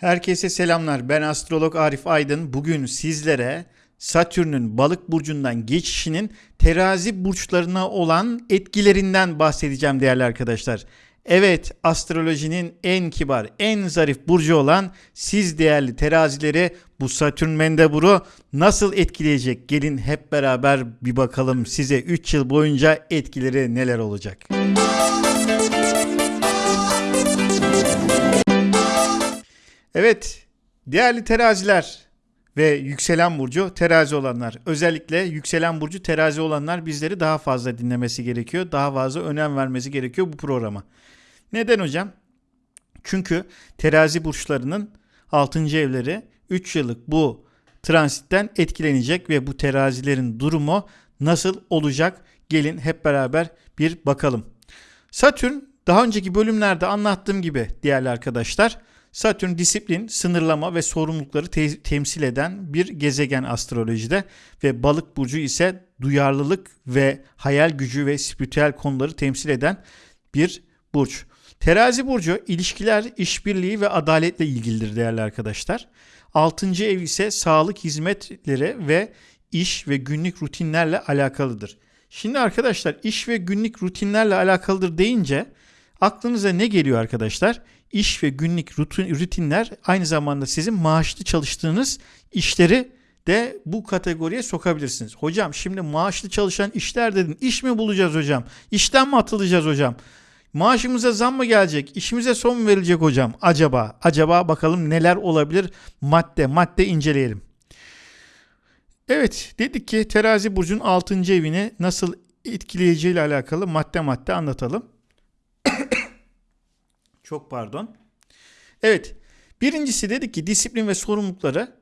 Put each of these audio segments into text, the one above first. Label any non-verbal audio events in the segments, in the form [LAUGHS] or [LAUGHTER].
Herkese selamlar. Ben astrolog Arif Aydın. Bugün sizlere Satürn'ün balık burcundan geçişinin terazi burçlarına olan etkilerinden bahsedeceğim değerli arkadaşlar. Evet, astrolojinin en kibar, en zarif burcu olan siz değerli terazileri bu Satürn mendeburu nasıl etkileyecek? Gelin hep beraber bir bakalım size 3 yıl boyunca etkileri neler olacak. Evet, değerli teraziler ve yükselen burcu terazi olanlar. Özellikle yükselen burcu terazi olanlar bizleri daha fazla dinlemesi gerekiyor. Daha fazla önem vermesi gerekiyor bu programa. Neden hocam? Çünkü terazi burçlarının 6. evleri 3 yıllık bu transitten etkilenecek ve bu terazilerin durumu nasıl olacak? Gelin hep beraber bir bakalım. Satürn daha önceki bölümlerde anlattığım gibi değerli arkadaşlar Satürn disiplin, sınırlama ve sorumlulukları te- temsil eden bir gezegen astrolojide ve balık burcu ise duyarlılık ve hayal gücü ve spiritüel konuları temsil eden bir burç. Terazi burcu ilişkiler, işbirliği ve adaletle ilgilidir değerli arkadaşlar. Altıncı ev ise sağlık hizmetleri ve iş ve günlük rutinlerle alakalıdır. Şimdi arkadaşlar iş ve günlük rutinlerle alakalıdır deyince aklınıza ne geliyor arkadaşlar? İş ve günlük rutin, rutinler aynı zamanda sizin maaşlı çalıştığınız işleri de bu kategoriye sokabilirsiniz. Hocam şimdi maaşlı çalışan işler dedin. İş mi bulacağız hocam? İşten mi atılacağız hocam? Maaşımıza zam mı gelecek? İşimize son mu verilecek hocam? Acaba, acaba bakalım neler olabilir? Madde, madde inceleyelim. Evet, dedik ki terazi burcun 6. evini nasıl etkileyeceği ile alakalı madde madde anlatalım. Çok pardon. Evet, birincisi dedik ki disiplin ve sorumlulukları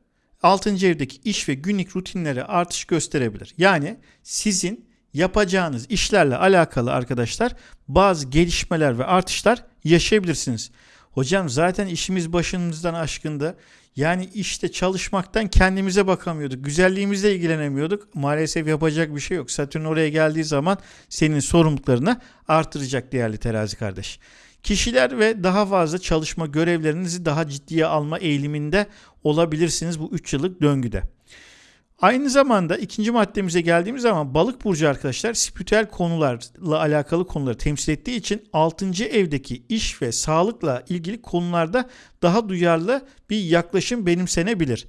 6. evdeki iş ve günlük rutinlere artış gösterebilir. Yani sizin yapacağınız işlerle alakalı arkadaşlar bazı gelişmeler ve artışlar yaşayabilirsiniz. Hocam zaten işimiz başımızdan aşkındı. Yani işte çalışmaktan kendimize bakamıyorduk. Güzelliğimizle ilgilenemiyorduk. Maalesef yapacak bir şey yok. Satürn oraya geldiği zaman senin sorumluluklarını artıracak değerli terazi kardeş. Kişiler ve daha fazla çalışma görevlerinizi daha ciddiye alma eğiliminde olabilirsiniz bu 3 yıllık döngüde. Aynı zamanda ikinci maddemize geldiğimiz zaman balık burcu arkadaşlar spiritüel konularla alakalı konuları temsil ettiği için 6. evdeki iş ve sağlıkla ilgili konularda daha duyarlı bir yaklaşım benimsenebilir.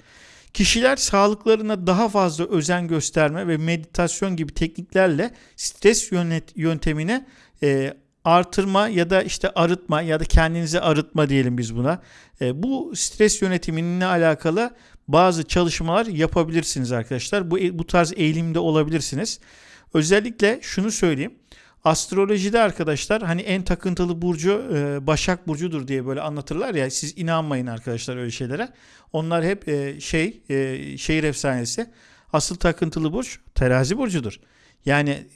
Kişiler sağlıklarına daha fazla özen gösterme ve meditasyon gibi tekniklerle stres yönet yöntemine e, artırma ya da işte arıtma ya da kendinizi arıtma diyelim biz buna. E, bu stres yönetimine alakalı bazı çalışmalar yapabilirsiniz arkadaşlar. Bu bu tarz eğilimde olabilirsiniz. Özellikle şunu söyleyeyim. Astrolojide arkadaşlar hani en takıntılı burcu e, Başak burcudur diye böyle anlatırlar ya siz inanmayın arkadaşlar öyle şeylere. Onlar hep e, şey e, şehir efsanesi. Asıl takıntılı burç Terazi burcudur. Yani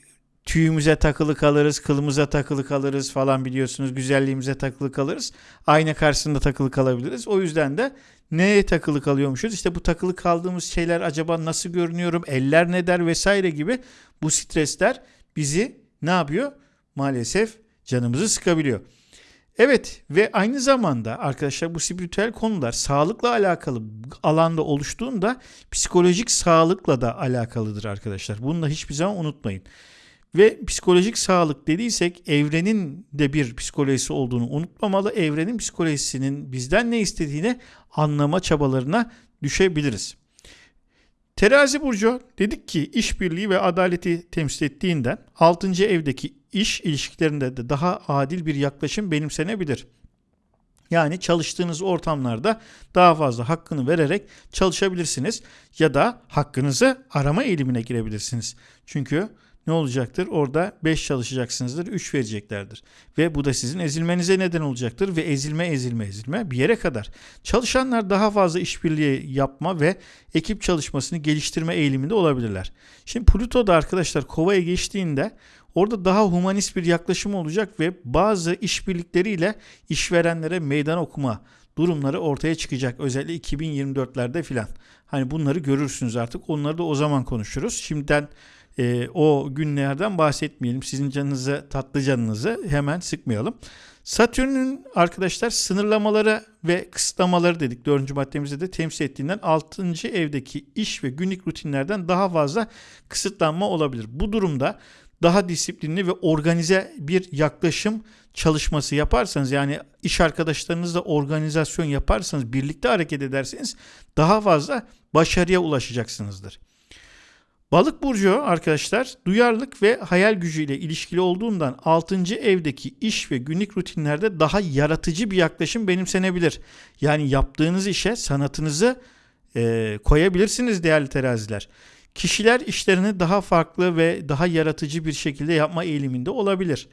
tüyümüze takılı kalırız, kılımıza takılı kalırız falan biliyorsunuz. Güzelliğimize takılı kalırız. Ayna karşısında takılı kalabiliriz. O yüzden de neye takılı kalıyormuşuz? İşte bu takılı kaldığımız şeyler acaba nasıl görünüyorum? Eller ne der vesaire gibi bu stresler bizi ne yapıyor? Maalesef canımızı sıkabiliyor. Evet ve aynı zamanda arkadaşlar bu spiritüel konular sağlıkla alakalı alanda oluştuğunda psikolojik sağlıkla da alakalıdır arkadaşlar. Bunu da hiçbir zaman unutmayın. Ve psikolojik sağlık dediysek evrenin de bir psikolojisi olduğunu unutmamalı. Evrenin psikolojisinin bizden ne istediğini anlama çabalarına düşebiliriz. Terazi burcu dedik ki işbirliği ve adaleti temsil ettiğinden 6. evdeki iş ilişkilerinde de daha adil bir yaklaşım benimsenebilir. Yani çalıştığınız ortamlarda daha fazla hakkını vererek çalışabilirsiniz ya da hakkınızı arama eğilimine girebilirsiniz. Çünkü ne olacaktır? Orada 5 çalışacaksınızdır, 3 vereceklerdir. Ve bu da sizin ezilmenize neden olacaktır ve ezilme ezilme ezilme bir yere kadar. Çalışanlar daha fazla işbirliği yapma ve ekip çalışmasını geliştirme eğiliminde olabilirler. Şimdi Pluto da arkadaşlar Kova'ya geçtiğinde orada daha humanist bir yaklaşım olacak ve bazı işbirlikleriyle işverenlere meydan okuma durumları ortaya çıkacak. Özellikle 2024'lerde filan. Hani bunları görürsünüz artık. Onları da o zaman konuşuruz. Şimdiden e, o günlerden bahsetmeyelim. Sizin canınızı, tatlı canınızı hemen sıkmayalım. Satürn'ün arkadaşlar sınırlamaları ve kısıtlamaları dedik. Dördüncü maddemizde de temsil ettiğinden 6. evdeki iş ve günlük rutinlerden daha fazla kısıtlanma olabilir. Bu durumda daha disiplinli ve organize bir yaklaşım çalışması yaparsanız yani iş arkadaşlarınızla organizasyon yaparsanız birlikte hareket ederseniz daha fazla başarıya ulaşacaksınızdır. Balık burcu arkadaşlar duyarlılık ve hayal gücüyle ilişkili olduğundan 6. evdeki iş ve günlük rutinlerde daha yaratıcı bir yaklaşım benimsenebilir. Yani yaptığınız işe sanatınızı e, koyabilirsiniz değerli teraziler. Kişiler işlerini daha farklı ve daha yaratıcı bir şekilde yapma eğiliminde olabilir.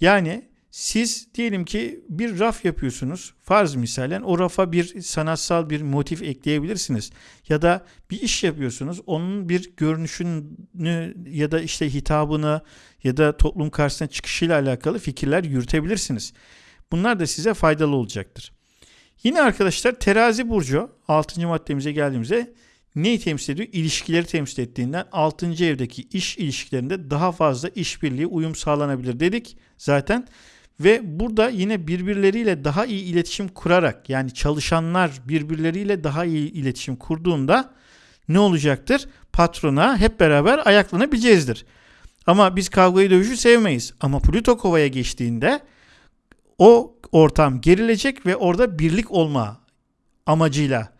Yani siz diyelim ki bir raf yapıyorsunuz. Farz misalen o rafa bir sanatsal bir motif ekleyebilirsiniz. Ya da bir iş yapıyorsunuz. Onun bir görünüşünü ya da işte hitabını ya da toplum karşısına çıkışıyla alakalı fikirler yürütebilirsiniz. Bunlar da size faydalı olacaktır. Yine arkadaşlar terazi burcu 6. maddemize geldiğimizde neyi temsil ediyor? İlişkileri temsil ettiğinden 6. evdeki iş ilişkilerinde daha fazla işbirliği, uyum sağlanabilir dedik. Zaten ve burada yine birbirleriyle daha iyi iletişim kurarak yani çalışanlar birbirleriyle daha iyi iletişim kurduğunda ne olacaktır? Patrona hep beraber ayaklanabileceğizdir. Ama biz kavgayı dövüşü sevmeyiz. Ama Plüto kovaya geçtiğinde o ortam gerilecek ve orada birlik olma amacıyla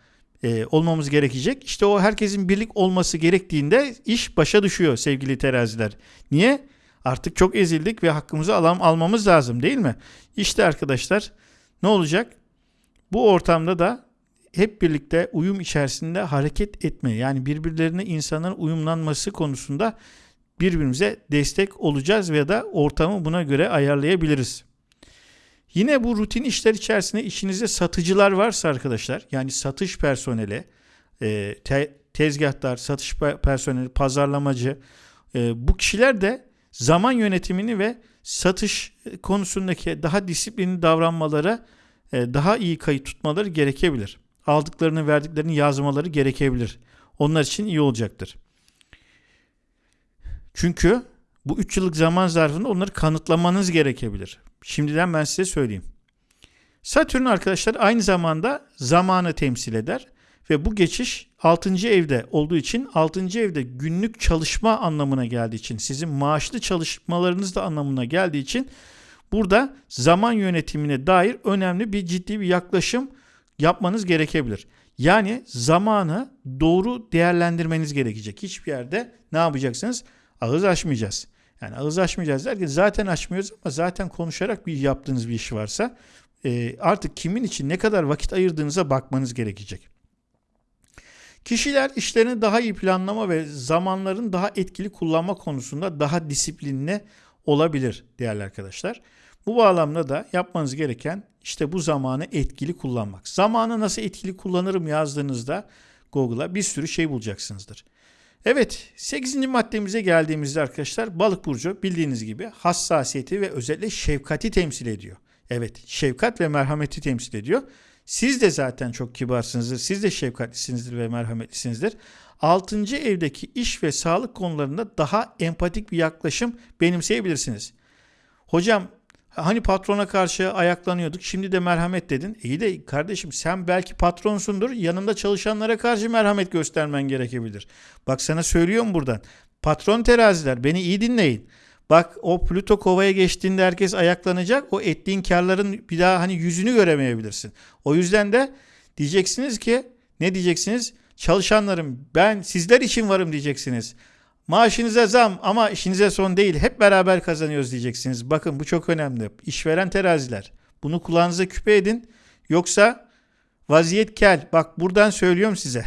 e, olmamız gerekecek. İşte o herkesin birlik olması gerektiğinde iş başa düşüyor sevgili teraziler. Niye? Artık çok ezildik ve hakkımızı alam almamız lazım değil mi? İşte arkadaşlar ne olacak? Bu ortamda da hep birlikte uyum içerisinde hareket etme yani birbirlerine insanların uyumlanması konusunda birbirimize destek olacağız veya da ortamı buna göre ayarlayabiliriz. Yine bu rutin işler içerisinde işinizde satıcılar varsa arkadaşlar yani satış personeli, e, te, tezgahtar, satış personeli, pazarlamacı e, bu kişiler de zaman yönetimini ve satış konusundaki daha disiplinli davranmalara e, daha iyi kayıt tutmaları gerekebilir. Aldıklarını verdiklerini yazmaları gerekebilir. Onlar için iyi olacaktır. Çünkü bu 3 yıllık zaman zarfında onları kanıtlamanız gerekebilir. Şimdiden ben size söyleyeyim. Satürn arkadaşlar aynı zamanda zamanı temsil eder ve bu geçiş 6. evde olduğu için 6. evde günlük çalışma anlamına geldiği için sizin maaşlı çalışmalarınız da anlamına geldiği için burada zaman yönetimine dair önemli bir ciddi bir yaklaşım yapmanız gerekebilir. Yani zamanı doğru değerlendirmeniz gerekecek. Hiçbir yerde ne yapacaksınız? Ağız açmayacağız. Yani ağız açmayacağız derken zaten açmıyoruz ama zaten konuşarak bir yaptığınız bir iş varsa artık kimin için ne kadar vakit ayırdığınıza bakmanız gerekecek. Kişiler işlerini daha iyi planlama ve zamanların daha etkili kullanma konusunda daha disiplinli olabilir değerli arkadaşlar. Bu bağlamda da yapmanız gereken işte bu zamanı etkili kullanmak. Zamanı nasıl etkili kullanırım yazdığınızda Google'a bir sürü şey bulacaksınızdır. Evet 8. maddemize geldiğimizde arkadaşlar balık burcu bildiğiniz gibi hassasiyeti ve özellikle şefkati temsil ediyor. Evet şefkat ve merhameti temsil ediyor. Siz de zaten çok kibarsınızdır. Siz de şefkatlisinizdir ve merhametlisinizdir. Altıncı evdeki iş ve sağlık konularında daha empatik bir yaklaşım benimseyebilirsiniz. Hocam hani patrona karşı ayaklanıyorduk şimdi de merhamet dedin. İyi de kardeşim sen belki patronsundur yanında çalışanlara karşı merhamet göstermen gerekebilir. Bak sana söylüyorum buradan. Patron teraziler beni iyi dinleyin. Bak o Plüto kovaya geçtiğinde herkes ayaklanacak. O ettiğin karların bir daha hani yüzünü göremeyebilirsin. O yüzden de diyeceksiniz ki ne diyeceksiniz? Çalışanlarım ben sizler için varım diyeceksiniz. Maaşınıza zam ama işinize son değil. Hep beraber kazanıyoruz diyeceksiniz. Bakın bu çok önemli. İşveren teraziler. Bunu kulağınıza küpe edin. Yoksa vaziyet kel. Bak buradan söylüyorum size.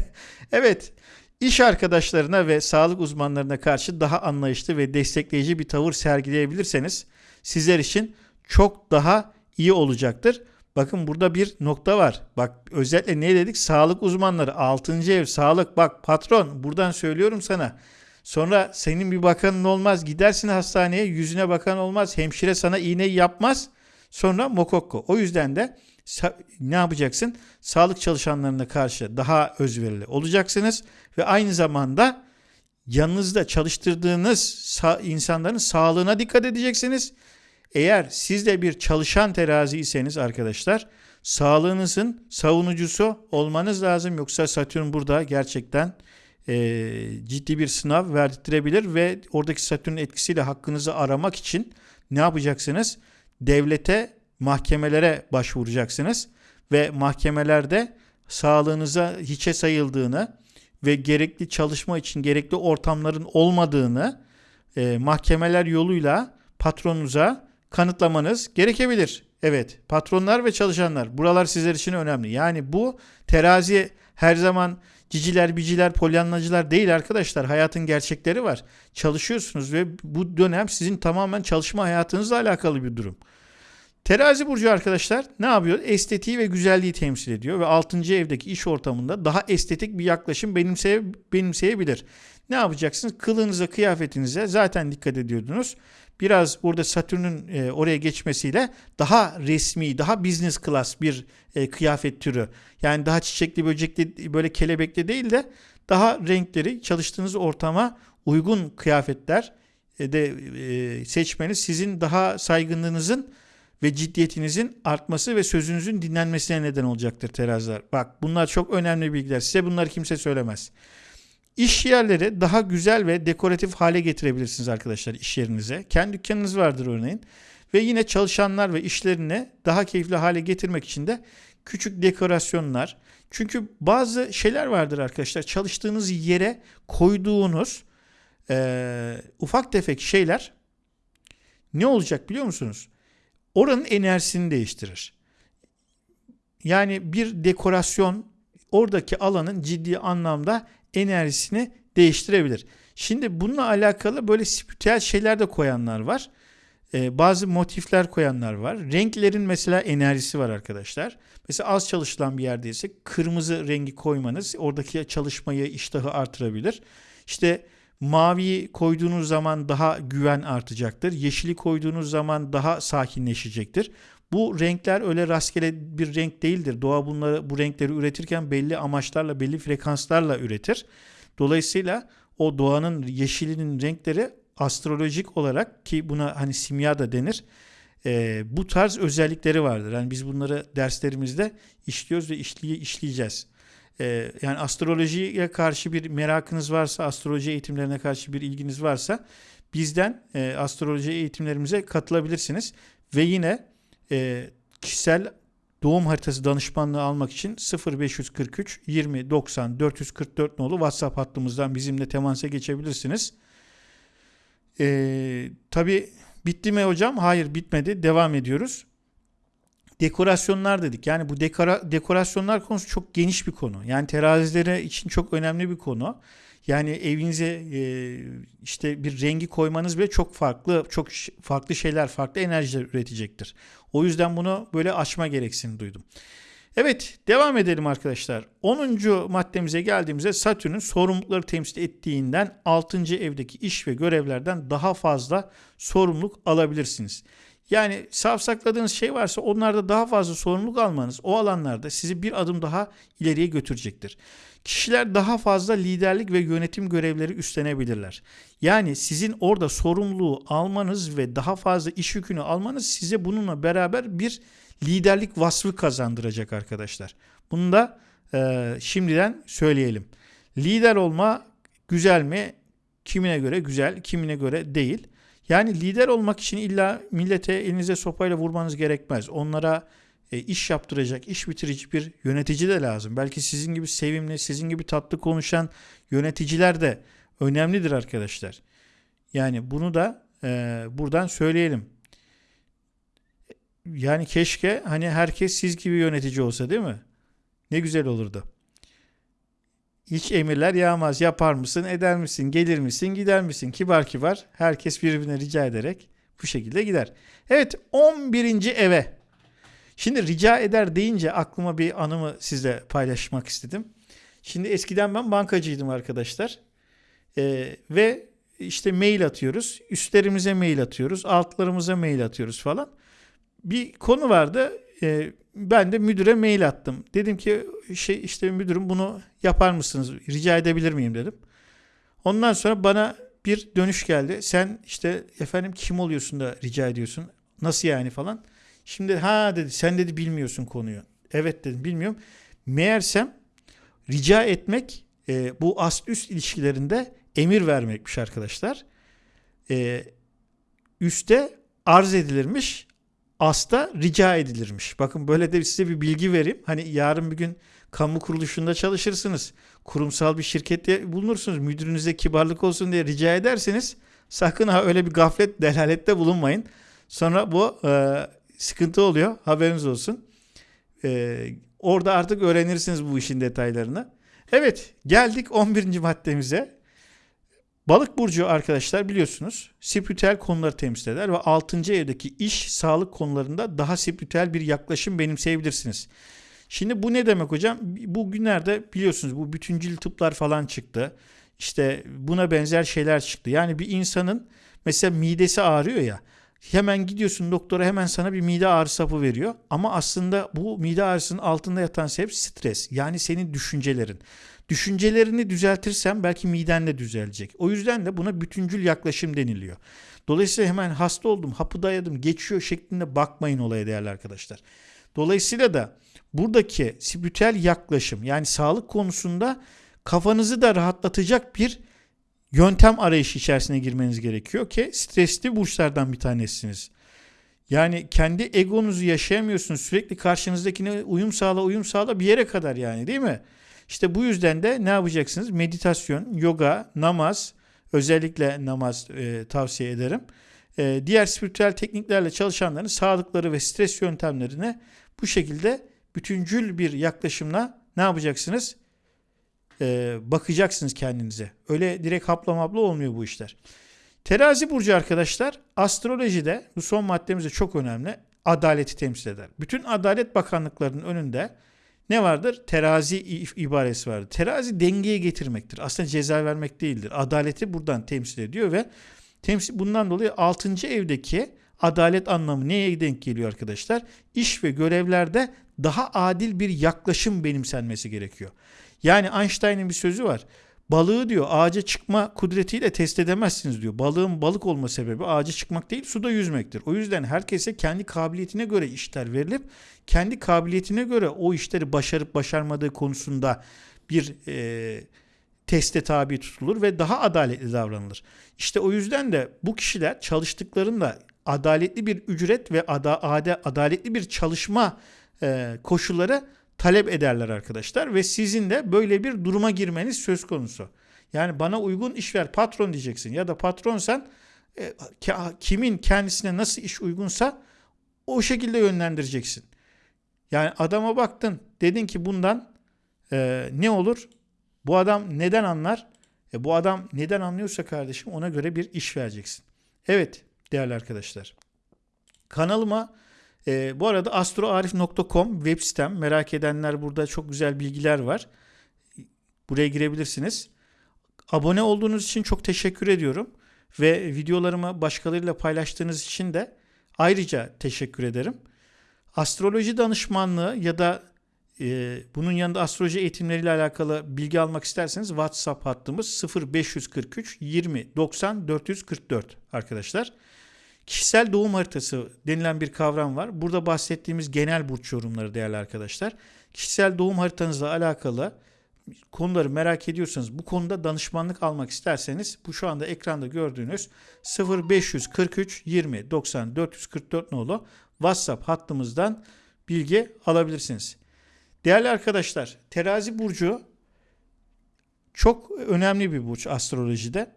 [LAUGHS] evet İş arkadaşlarına ve sağlık uzmanlarına karşı daha anlayışlı ve destekleyici bir tavır sergileyebilirseniz sizler için çok daha iyi olacaktır. Bakın burada bir nokta var. Bak özellikle ne dedik? Sağlık uzmanları 6. ev sağlık bak patron buradan söylüyorum sana. Sonra senin bir bakanın olmaz. Gidersin hastaneye yüzüne bakan olmaz. Hemşire sana iğneyi yapmaz. Sonra mokokko. O yüzden de ne yapacaksın? Sağlık çalışanlarına karşı daha özverili olacaksınız ve aynı zamanda yanınızda çalıştırdığınız sa- insanların sağlığına dikkat edeceksiniz. Eğer siz de bir çalışan teraziyseniz arkadaşlar sağlığınızın savunucusu olmanız lazım. Yoksa Satürn burada gerçekten e, ciddi bir sınav verdirebilir ve oradaki Satürn etkisiyle hakkınızı aramak için ne yapacaksınız? Devlete, mahkemelere başvuracaksınız ve mahkemelerde sağlığınıza hiçe sayıldığını ve gerekli çalışma için gerekli ortamların olmadığını e, mahkemeler yoluyla patronunuza kanıtlamanız gerekebilir. Evet, patronlar ve çalışanlar buralar sizler için önemli. Yani bu terazi her zaman ciciler, biciler, polyanlacılar değil arkadaşlar. Hayatın gerçekleri var. Çalışıyorsunuz ve bu dönem sizin tamamen çalışma hayatınızla alakalı bir durum. Terazi burcu arkadaşlar ne yapıyor? Estetiği ve güzelliği temsil ediyor ve 6. evdeki iş ortamında daha estetik bir yaklaşım benimseye, benimseyebilir. Ne yapacaksınız? Kılığınıza, kıyafetinize zaten dikkat ediyordunuz. Biraz burada Satürn'ün e, oraya geçmesiyle daha resmi, daha business class bir e, kıyafet türü. Yani daha çiçekli, böcekli, böyle kelebekli değil de daha renkleri çalıştığınız ortama uygun kıyafetler e, de e, seçmeniz sizin daha saygınlığınızın ve ciddiyetinizin artması ve sözünüzün dinlenmesine neden olacaktır teraziler. Bak bunlar çok önemli bilgiler. Size bunları kimse söylemez. İş yerleri daha güzel ve dekoratif hale getirebilirsiniz arkadaşlar iş yerinize. Kendi dükkanınız vardır örneğin. Ve yine çalışanlar ve işlerini daha keyifli hale getirmek için de küçük dekorasyonlar. Çünkü bazı şeyler vardır arkadaşlar. Çalıştığınız yere koyduğunuz e, ufak tefek şeyler ne olacak biliyor musunuz? Oranın enerjisini değiştirir. Yani bir dekorasyon oradaki alanın ciddi anlamda enerjisini değiştirebilir. Şimdi bununla alakalı böyle spiritüel şeyler de koyanlar var. Ee, bazı motifler koyanlar var. Renklerin mesela enerjisi var arkadaşlar. Mesela az çalışılan bir yerdeyse kırmızı rengi koymanız oradaki çalışmayı, iştahı artırabilir. İşte maviyi koyduğunuz zaman daha güven artacaktır. Yeşili koyduğunuz zaman daha sakinleşecektir. Bu renkler öyle rastgele bir renk değildir. Doğa bunları bu renkleri üretirken belli amaçlarla, belli frekanslarla üretir. Dolayısıyla o doğanın yeşilinin renkleri astrolojik olarak ki buna hani simya da denir. E, bu tarz özellikleri vardır. Yani biz bunları derslerimizde işliyoruz ve işley işleyeceğiz. E, yani astrolojiye karşı bir merakınız varsa, astroloji eğitimlerine karşı bir ilginiz varsa bizden e, astroloji eğitimlerimize katılabilirsiniz. Ve yine e, kişisel doğum haritası danışmanlığı almak için 0543 20 90 444 nolu WhatsApp hattımızdan bizimle temasa geçebilirsiniz. E, Tabi bitti mi hocam? Hayır bitmedi. Devam ediyoruz. Dekorasyonlar dedik. Yani bu dekora, dekorasyonlar konusu çok geniş bir konu. Yani terazilere için çok önemli bir konu. Yani evinize e, işte bir rengi koymanız bile çok farklı, çok farklı şeyler, farklı enerjiler üretecektir. O yüzden bunu böyle açma gereksinim duydum. Evet devam edelim arkadaşlar. 10. maddemize geldiğimizde Satürn'ün sorumlulukları temsil ettiğinden 6. evdeki iş ve görevlerden daha fazla sorumluluk alabilirsiniz. Yani savsakladığınız şey varsa onlarda daha fazla sorumluluk almanız o alanlarda sizi bir adım daha ileriye götürecektir. Kişiler daha fazla liderlik ve yönetim görevleri üstlenebilirler. Yani sizin orada sorumluluğu almanız ve daha fazla iş yükünü almanız size bununla beraber bir liderlik vasfı kazandıracak arkadaşlar. Bunu da e, şimdiden söyleyelim. Lider olma güzel mi? Kimine göre güzel, kimine göre değil. Yani lider olmak için illa millete elinize sopayla vurmanız gerekmez. Onlara e, iş yaptıracak, iş bitirici bir yönetici de lazım. Belki sizin gibi sevimli, sizin gibi tatlı konuşan yöneticiler de önemlidir arkadaşlar. Yani bunu da e, buradan söyleyelim. Yani keşke hani herkes siz gibi yönetici olsa değil mi? Ne güzel olurdu. Hiç emirler yağmaz. Yapar mısın, eder misin, gelir misin, gider misin? Kibar kibar herkes birbirine rica ederek bu şekilde gider. Evet 11. eve. Şimdi rica eder deyince aklıma bir anımı sizle paylaşmak istedim. Şimdi eskiden ben bankacıydım arkadaşlar. Ee, ve işte mail atıyoruz. Üstlerimize mail atıyoruz. Altlarımıza mail atıyoruz falan. Bir konu vardı. Ee, ben de müdüre mail attım. Dedim ki şey işte müdürüm bunu yapar mısınız? Rica edebilir miyim dedim. Ondan sonra bana bir dönüş geldi. Sen işte efendim kim oluyorsun da rica ediyorsun. Nasıl yani falan. Şimdi ha dedi sen dedi bilmiyorsun konuyu. Evet dedim bilmiyorum. Meğersem rica etmek e, bu ast üst ilişkilerinde emir vermekmiş arkadaşlar. E, üste arz edilirmiş. Asta rica edilirmiş. Bakın böyle de size bir bilgi vereyim. Hani yarın bir gün kamu kuruluşunda çalışırsınız. Kurumsal bir şirkette bulunursunuz. Müdürünüze kibarlık olsun diye rica ederseniz sakın ha öyle bir gaflet delalette bulunmayın. Sonra bu e, sıkıntı oluyor. Haberiniz olsun. E, orada artık öğrenirsiniz bu işin detaylarını. Evet geldik 11. maddemize. Balık burcu arkadaşlar biliyorsunuz spiritüel konuları temsil eder ve 6. evdeki iş, sağlık konularında daha spiritüel bir yaklaşım benimseyebilirsiniz. Şimdi bu ne demek hocam? Bu günlerde biliyorsunuz bu bütüncül tıplar falan çıktı. İşte buna benzer şeyler çıktı. Yani bir insanın mesela midesi ağrıyor ya. Hemen gidiyorsun doktora hemen sana bir mide ağrısı hapı veriyor. Ama aslında bu mide ağrısının altında yatan sebep stres. Yani senin düşüncelerin. Düşüncelerini düzeltirsen belki miden de düzelecek. O yüzden de buna bütüncül yaklaşım deniliyor. Dolayısıyla hemen hasta oldum, hapı dayadım, geçiyor şeklinde bakmayın olaya değerli arkadaşlar. Dolayısıyla da buradaki spiritüel yaklaşım yani sağlık konusunda kafanızı da rahatlatacak bir yöntem arayışı içerisine girmeniz gerekiyor ki stresli burçlardan bir tanesiniz. Yani kendi egonuzu yaşayamıyorsunuz. Sürekli karşınızdakine uyum sağla uyum sağla bir yere kadar yani değil mi? İşte bu yüzden de ne yapacaksınız? Meditasyon, yoga, namaz, özellikle namaz e, tavsiye ederim. E, diğer spiritüel tekniklerle çalışanların sağlıkları ve stres yöntemlerine bu şekilde bütüncül bir yaklaşımla ne yapacaksınız? Ee, bakacaksınız kendinize. Öyle direkt hapla mapla olmuyor bu işler. Terazi burcu arkadaşlar astrolojide bu son maddemiz çok önemli. Adaleti temsil eder. Bütün adalet bakanlıklarının önünde ne vardır? Terazi ibaresi vardır. Terazi dengeye getirmektir. Aslında ceza vermek değildir. Adaleti buradan temsil ediyor ve temsil bundan dolayı 6. evdeki adalet anlamı neye denk geliyor arkadaşlar? İş ve görevlerde daha adil bir yaklaşım benimsenmesi gerekiyor. Yani Einstein'ın bir sözü var. Balığı diyor ağaca çıkma kudretiyle test edemezsiniz diyor. Balığın balık olma sebebi ağaca çıkmak değil suda yüzmektir. O yüzden herkese kendi kabiliyetine göre işler verilip kendi kabiliyetine göre o işleri başarıp başarmadığı konusunda bir e, teste tabi tutulur ve daha adaletli davranılır. İşte o yüzden de bu kişiler çalıştıklarında adaletli bir ücret ve ada, ada, adaletli bir çalışma e, koşulları talep ederler arkadaşlar ve sizin de böyle bir duruma girmeniz söz konusu. Yani bana uygun iş ver patron diyeceksin ya da patronsan e, kimin kendisine nasıl iş uygunsa o şekilde yönlendireceksin. Yani adama baktın dedin ki bundan e, ne olur? Bu adam neden anlar? E, bu adam neden anlıyorsa kardeşim ona göre bir iş vereceksin. Evet değerli arkadaşlar. Kanalıma e, bu arada astroarif.com web sitem merak edenler burada çok güzel bilgiler var. Buraya girebilirsiniz. Abone olduğunuz için çok teşekkür ediyorum. Ve videolarımı başkalarıyla paylaştığınız için de ayrıca teşekkür ederim. Astroloji danışmanlığı ya da e, bunun yanında astroloji eğitimleriyle alakalı bilgi almak isterseniz WhatsApp hattımız 0543 20 90 444 arkadaşlar. Kişisel doğum haritası denilen bir kavram var. Burada bahsettiğimiz genel burç yorumları değerli arkadaşlar. Kişisel doğum haritanızla alakalı konuları merak ediyorsanız bu konuda danışmanlık almak isterseniz bu şu anda ekranda gördüğünüz 0543 20 90 444 nolu WhatsApp hattımızdan bilgi alabilirsiniz. Değerli arkadaşlar, terazi burcu çok önemli bir burç astrolojide.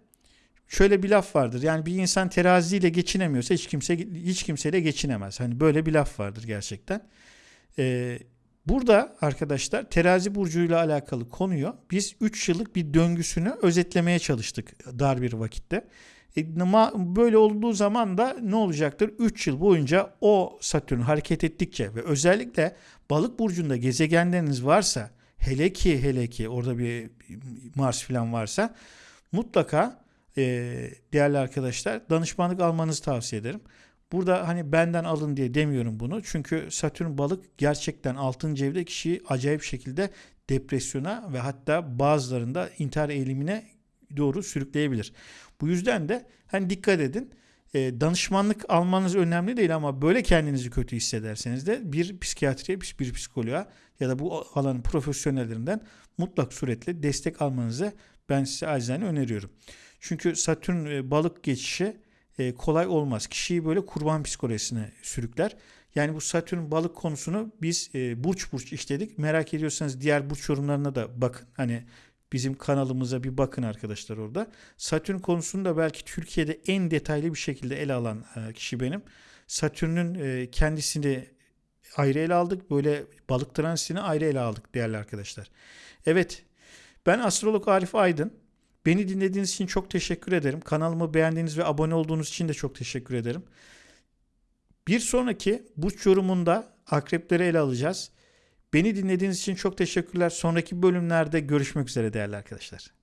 Şöyle bir laf vardır. Yani bir insan teraziyle geçinemiyorsa hiç kimse hiç kimseyle geçinemez. Hani böyle bir laf vardır gerçekten. Ee, burada arkadaşlar terazi burcuyla alakalı konuyu biz 3 yıllık bir döngüsünü özetlemeye çalıştık dar bir vakitte. E, böyle olduğu zaman da ne olacaktır? 3 yıl boyunca o Satürn hareket ettikçe ve özellikle balık burcunda gezegenleriniz varsa hele ki hele ki orada bir Mars falan varsa mutlaka e, değerli arkadaşlar danışmanlık almanızı tavsiye ederim. Burada hani benden alın diye demiyorum bunu. Çünkü Satürn balık gerçekten 6. evde kişiyi acayip şekilde depresyona ve hatta bazılarında intihar eğilimine doğru sürükleyebilir. Bu yüzden de hani dikkat edin. E, danışmanlık almanız önemli değil ama böyle kendinizi kötü hissederseniz de bir psikiyatriye, bir psikoloğa ya da bu alanın profesyonellerinden mutlak suretle destek almanızı ben size acizane öneriyorum. Çünkü Satürn e, balık geçişi e, kolay olmaz. Kişiyi böyle kurban psikolojisine sürükler. Yani bu Satürn balık konusunu biz e, burç burç işledik. Merak ediyorsanız diğer burç yorumlarına da bakın. Hani bizim kanalımıza bir bakın arkadaşlar orada. Satürn konusunu da belki Türkiye'de en detaylı bir şekilde ele alan kişi benim. Satürn'ün kendisini ayrı ele aldık. Böyle balık transitini ayrı ele aldık değerli arkadaşlar. Evet ben astrolog Arif Aydın. Beni dinlediğiniz için çok teşekkür ederim. Kanalımı beğendiğiniz ve abone olduğunuz için de çok teşekkür ederim. Bir sonraki burç yorumunda akrepleri ele alacağız. Beni dinlediğiniz için çok teşekkürler. Sonraki bölümlerde görüşmek üzere değerli arkadaşlar.